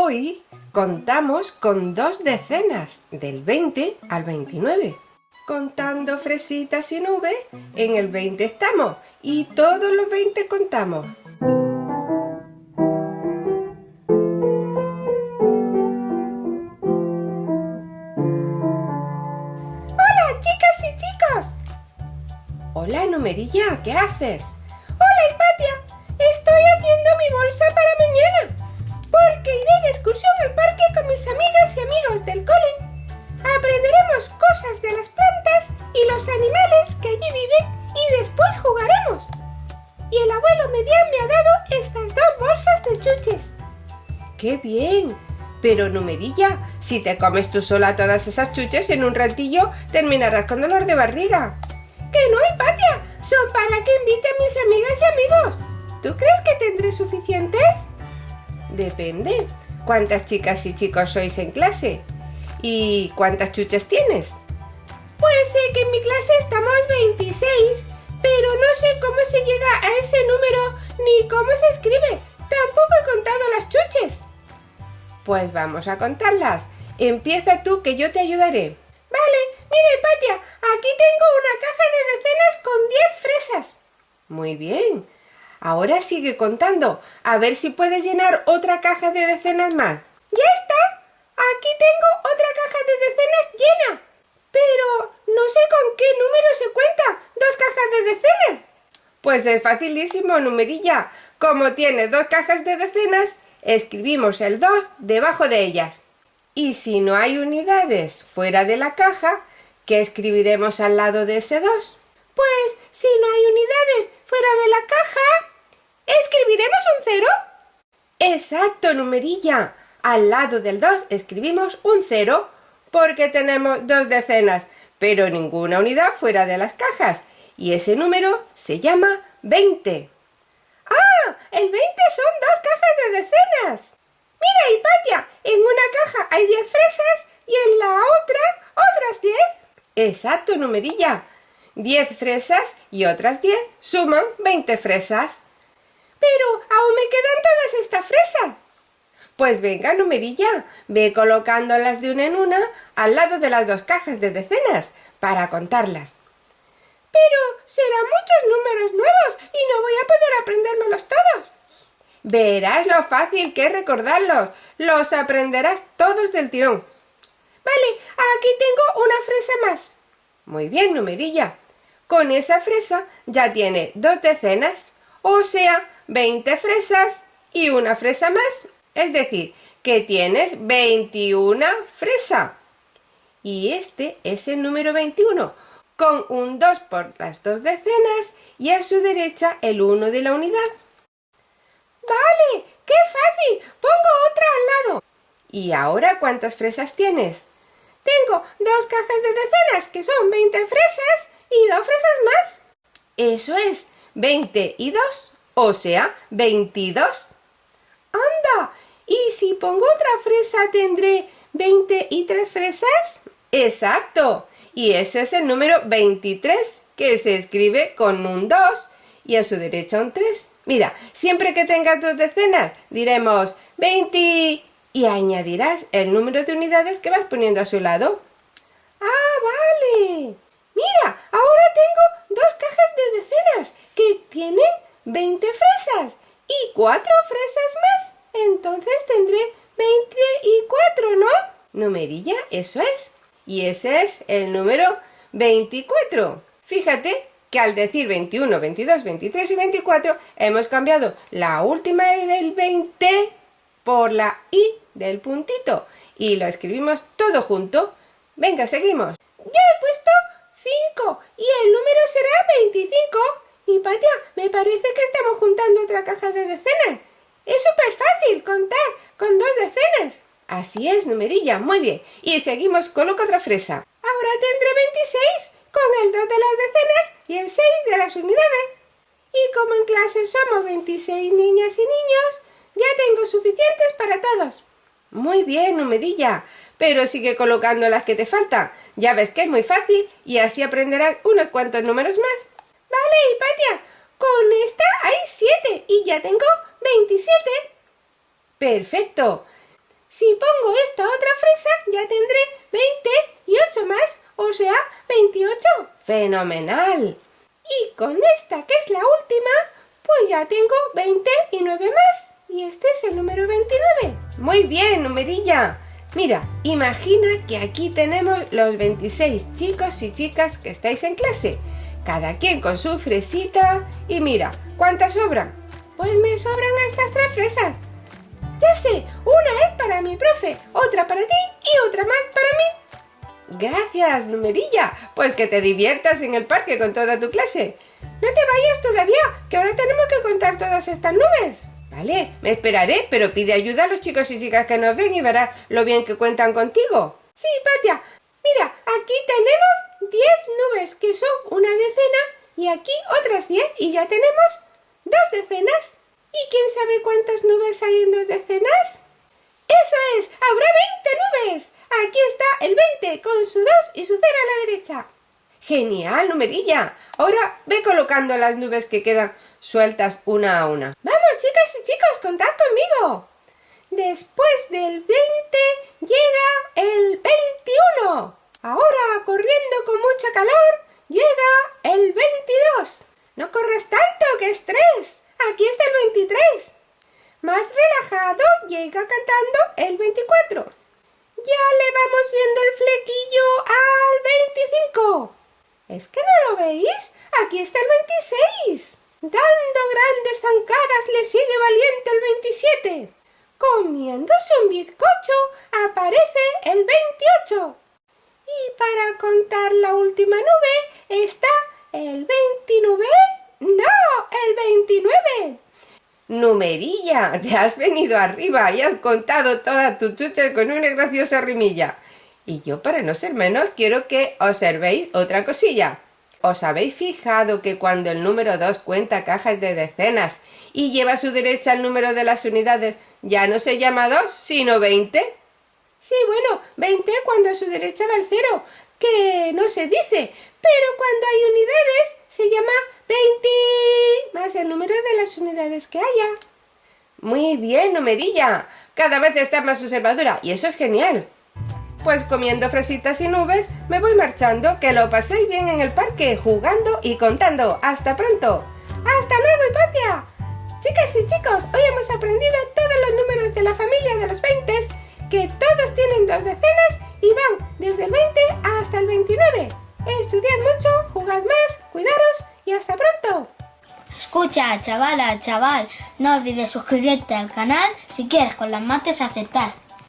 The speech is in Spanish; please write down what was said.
Hoy contamos con dos decenas, del 20 al 29. Contando fresitas sin V, en el 20 estamos y todos los 20 contamos. ¡Hola, chicas y chicos! Hola, Numerilla, ¿qué haces? ¡Hola, Hipatia! Estoy haciendo mi bolsa para mañana, del cole. Aprenderemos cosas de las plantas y los animales que allí viven y después jugaremos. Y el abuelo Medián me ha dado estas dos bolsas de chuches. ¡Qué bien! Pero Numerilla, si te comes tú sola todas esas chuches en un ratillo, terminarás con dolor de barriga. ¡Que no, Hipatia! Son para que invite a mis amigas y amigos. ¿Tú crees que tendré suficientes? Depende. ¿Cuántas chicas y chicos sois en clase? ¿Y cuántas chuches tienes? Pues sé que en mi clase estamos 26, pero no sé cómo se llega a ese número ni cómo se escribe. Tampoco he contado las chuches. Pues vamos a contarlas. Empieza tú que yo te ayudaré. Vale, mire, Patia, aquí tengo una caja de decenas con 10 fresas. Muy bien. Ahora sigue contando. A ver si puedes llenar otra caja de decenas más. ¡Ya está! Aquí tengo de decenas llena. Pero no sé con qué número se cuenta. ¿Dos cajas de decenas? Pues es facilísimo, numerilla. Como tiene dos cajas de decenas, escribimos el 2 debajo de ellas. Y si no hay unidades fuera de la caja, ¿qué escribiremos al lado de ese 2? Pues si no hay unidades fuera de la caja, ¿escribiremos un cero? Exacto, numerilla. Al lado del 2 escribimos un 0 porque tenemos dos decenas, pero ninguna unidad fuera de las cajas. Y ese número se llama 20. ¡Ah! El 20 son dos cajas de decenas. Mira, Hipatia, en una caja hay 10 fresas y en la otra otras 10. Exacto, numerilla. 10 fresas y otras 10 suman 20 fresas. Pero aún me quedan todas estas fresas. Pues venga, numerilla, ve colocándolas de una en una al lado de las dos cajas de decenas para contarlas. Pero serán muchos números nuevos y no voy a poder aprendérmelos todos. Verás lo fácil que es recordarlos. Los aprenderás todos del tirón. Vale, aquí tengo una fresa más. Muy bien, numerilla. Con esa fresa ya tiene dos decenas, o sea, 20 fresas y una fresa más. Es decir, que tienes 21 fresas. Y este es el número 21, con un 2 por las dos decenas y a su derecha el 1 de la unidad. ¡Vale! ¡Qué fácil! Pongo otra al lado. ¿Y ahora cuántas fresas tienes? Tengo dos cajas de decenas, que son 20 fresas, y dos fresas más. Eso es, 20 y 2, o sea, 22. ¿Y si pongo otra fresa tendré 20 y 3 fresas? Exacto. Y ese es el número 23, que se escribe con un 2 y a su derecha un 3. Mira, siempre que tengas dos decenas, diremos 20 y añadirás el número de unidades que vas poniendo a su lado. ¡Ah, vale! Mira, ahora tengo dos cajas de decenas que tienen 20 fresas y cuatro fresas más. Entonces tendré 24, ¿no? Numerilla, eso es. Y ese es el número 24. Fíjate que al decir 21, 22, 23 y 24 hemos cambiado la última del 20 por la I del puntito y lo escribimos todo junto. Venga, seguimos. Ya he puesto 5 y el número será 25. Y Patia, me parece que estamos juntando otra caja de decenas. Es súper fácil contar con dos decenas. Así es, numerilla, muy bien. Y seguimos, coloca otra fresa. Ahora tendré 26 con el 2 de las decenas y el 6 de las unidades. Y como en clase somos 26 niñas y niños, ya tengo suficientes para todos. Muy bien, numerilla. Pero sigue colocando las que te faltan. Ya ves que es muy fácil y así aprenderás unos cuantos números más. Vale, Hipatia. Con esta hay 7 y ya tengo 27. Perfecto. Si pongo esta otra fresa, ya tendré 20 y 8 más, o sea, 28. ¡Fenomenal! Y con esta, que es la última, pues ya tengo 20 y 9 más. Y este es el número 29. Muy bien, numerilla. Mira, imagina que aquí tenemos los 26 chicos y chicas que estáis en clase. Cada quien con su fresita. Y mira, ¿cuántas sobran? Pues me sobran estas tres fresas. Ya sé, una es para mi profe, otra para ti y otra más para mí. Gracias, numerilla. Pues que te diviertas en el parque con toda tu clase. No te vayas todavía, que ahora tenemos que contar todas estas nubes. Vale, me esperaré, pero pide ayuda a los chicos y chicas que nos ven y verás lo bien que cuentan contigo. Sí, Patia. Mira, aquí tenemos 10 nubes, que son una decena, y aquí otras 10, y ya tenemos dos decenas. ¿Y quién sabe cuántas nubes hay en dos decenas? ¡Eso es! ¡Habrá 20 nubes! Aquí está el 20 con su 2 y su 0 a la derecha. ¡Genial, numerilla! Ahora ve colocando las nubes que quedan sueltas una a una. ¡Vamos, chicas y chicos, contad conmigo! Después del 20 llega el 21. Ahora, corriendo con mucha calor, llega el 22. No corres tanto, que estrés. Aquí está el 23. Más relajado, llega cantando el 24. Ya le vamos viendo el flequillo al 25. ¿Es que no lo veis? Aquí está el 26. Dando grandes zancadas le sigue valiente el 27. Comiéndose un bizcocho aparece el 28. Y para contar la última nube está el 29. ¡No! ¡El 29! Numerilla, te has venido arriba y has contado todas tus chuches con una graciosa rimilla. Y yo, para no ser menos, quiero que observéis otra cosilla. ¿Os habéis fijado que cuando el número 2 cuenta cajas de decenas y lleva a su derecha el número de las unidades, ya no se llama 2, sino 20? Sí, bueno, 20 cuando a su derecha va el 0, que no se dice, pero cuando hay unidades se llama 20 más el número de las unidades que haya. Muy bien, numerilla. Cada vez estás más observadora y eso es genial. Pues comiendo fresitas y nubes, me voy marchando. Que lo paséis bien en el parque, jugando y contando. ¡Hasta pronto! ¡Hasta luego, Hipatia! Chicas y chicos, hoy hemos aprendido todos los números de la familia de los 20, que todos tienen dos decenas y van desde el 20 hasta el 29. Estudiad mucho, jugad más, cuidaros y hasta pronto. Escucha, chavala, chaval, no olvides suscribirte al canal si quieres con las mates aceptar.